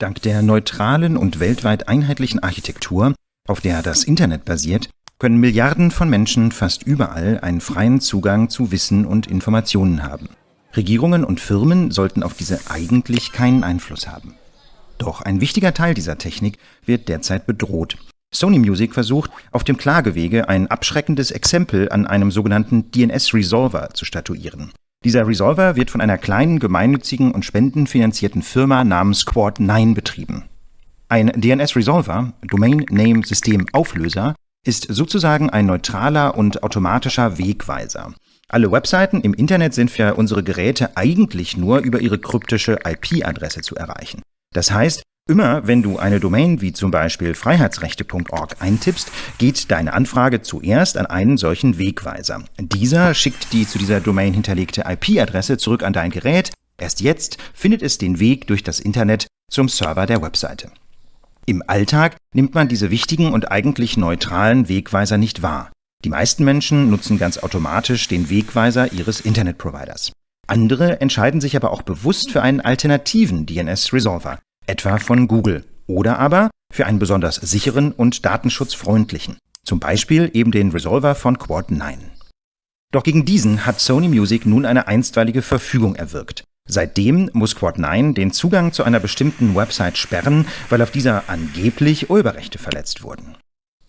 Dank der neutralen und weltweit einheitlichen Architektur, auf der das Internet basiert, können Milliarden von Menschen fast überall einen freien Zugang zu Wissen und Informationen haben. Regierungen und Firmen sollten auf diese eigentlich keinen Einfluss haben. Doch ein wichtiger Teil dieser Technik wird derzeit bedroht. Sony Music versucht, auf dem Klagewege ein abschreckendes Exempel an einem sogenannten DNS-Resolver zu statuieren. Dieser Resolver wird von einer kleinen, gemeinnützigen und spendenfinanzierten Firma namens Quad9 betrieben. Ein DNS-Resolver, Domain Name System Auflöser, ist sozusagen ein neutraler und automatischer Wegweiser. Alle Webseiten im Internet sind für unsere Geräte eigentlich nur über ihre kryptische IP-Adresse zu erreichen. Das heißt, Immer wenn du eine Domain wie zum Beispiel freiheitsrechte.org eintippst, geht deine Anfrage zuerst an einen solchen Wegweiser. Dieser schickt die zu dieser Domain hinterlegte IP-Adresse zurück an dein Gerät. Erst jetzt findet es den Weg durch das Internet zum Server der Webseite. Im Alltag nimmt man diese wichtigen und eigentlich neutralen Wegweiser nicht wahr. Die meisten Menschen nutzen ganz automatisch den Wegweiser ihres Internetproviders. Andere entscheiden sich aber auch bewusst für einen alternativen DNS-Resolver, etwa von Google, oder aber für einen besonders sicheren und datenschutzfreundlichen, zum Beispiel eben den Resolver von Quad9. Doch gegen diesen hat Sony Music nun eine einstweilige Verfügung erwirkt. Seitdem muss Quad9 den Zugang zu einer bestimmten Website sperren, weil auf dieser angeblich Urheberrechte verletzt wurden.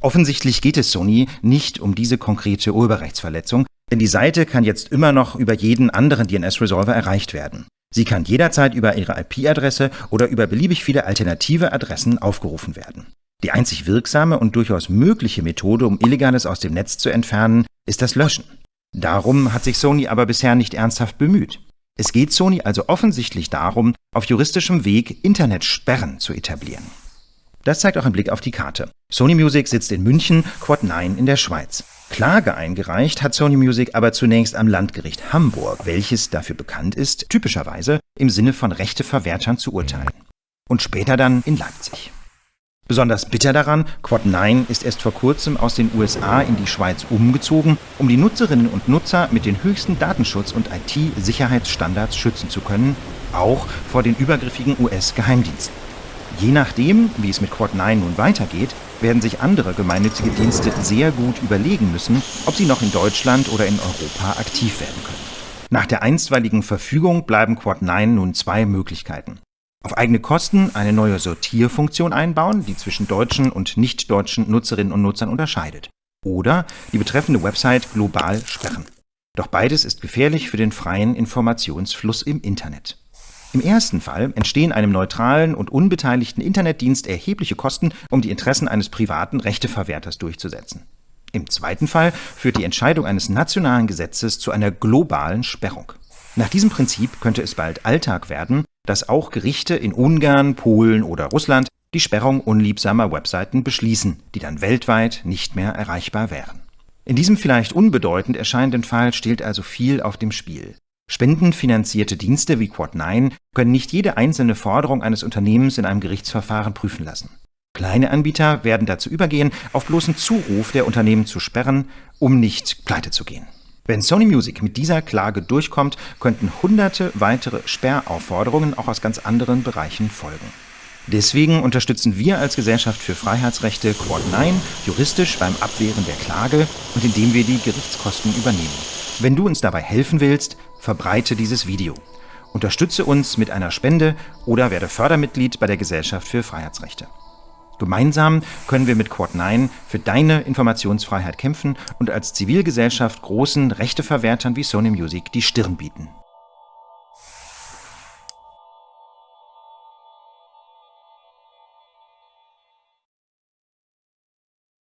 Offensichtlich geht es Sony nicht um diese konkrete Urheberrechtsverletzung, denn die Seite kann jetzt immer noch über jeden anderen DNS-Resolver erreicht werden. Sie kann jederzeit über Ihre IP-Adresse oder über beliebig viele alternative Adressen aufgerufen werden. Die einzig wirksame und durchaus mögliche Methode, um Illegales aus dem Netz zu entfernen, ist das Löschen. Darum hat sich Sony aber bisher nicht ernsthaft bemüht. Es geht Sony also offensichtlich darum, auf juristischem Weg Internetsperren zu etablieren. Das zeigt auch ein Blick auf die Karte. Sony Music sitzt in München, Quad 9 in der Schweiz. Klage eingereicht hat Sony Music aber zunächst am Landgericht Hamburg, welches dafür bekannt ist, typischerweise im Sinne von Rechteverwertern zu urteilen. Und später dann in Leipzig. Besonders bitter daran, Quad9 ist erst vor kurzem aus den USA in die Schweiz umgezogen, um die Nutzerinnen und Nutzer mit den höchsten Datenschutz- und IT-Sicherheitsstandards schützen zu können, auch vor den übergriffigen US-Geheimdiensten. Je nachdem, wie es mit Quad9 nun weitergeht, werden sich andere gemeinnützige Dienste sehr gut überlegen müssen, ob sie noch in Deutschland oder in Europa aktiv werden können. Nach der einstweiligen Verfügung bleiben Quad9 nun zwei Möglichkeiten. Auf eigene Kosten eine neue Sortierfunktion einbauen, die zwischen deutschen und nicht-deutschen Nutzerinnen und Nutzern unterscheidet. Oder die betreffende Website global sperren. Doch beides ist gefährlich für den freien Informationsfluss im Internet. Im ersten Fall entstehen einem neutralen und unbeteiligten Internetdienst erhebliche Kosten, um die Interessen eines privaten Rechteverwerters durchzusetzen. Im zweiten Fall führt die Entscheidung eines nationalen Gesetzes zu einer globalen Sperrung. Nach diesem Prinzip könnte es bald Alltag werden, dass auch Gerichte in Ungarn, Polen oder Russland die Sperrung unliebsamer Webseiten beschließen, die dann weltweit nicht mehr erreichbar wären. In diesem vielleicht unbedeutend erscheinenden Fall steht also viel auf dem Spiel. Spendenfinanzierte Dienste wie Quad9 können nicht jede einzelne Forderung eines Unternehmens in einem Gerichtsverfahren prüfen lassen. Kleine Anbieter werden dazu übergehen, auf bloßen Zuruf der Unternehmen zu sperren, um nicht pleite zu gehen. Wenn Sony Music mit dieser Klage durchkommt, könnten hunderte weitere Sperraufforderungen auch aus ganz anderen Bereichen folgen. Deswegen unterstützen wir als Gesellschaft für Freiheitsrechte Quad9 juristisch beim Abwehren der Klage und indem wir die Gerichtskosten übernehmen. Wenn du uns dabei helfen willst, verbreite dieses Video. Unterstütze uns mit einer Spende oder werde Fördermitglied bei der Gesellschaft für Freiheitsrechte. Gemeinsam können wir mit Quad9 für deine Informationsfreiheit kämpfen und als Zivilgesellschaft großen Rechteverwertern wie Sony Music die Stirn bieten.